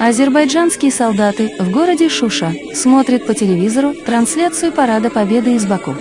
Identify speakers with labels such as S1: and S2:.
S1: Азербайджанские солдаты в городе Шуша смотрят по телевизору трансляцию Парада Победы из Баку.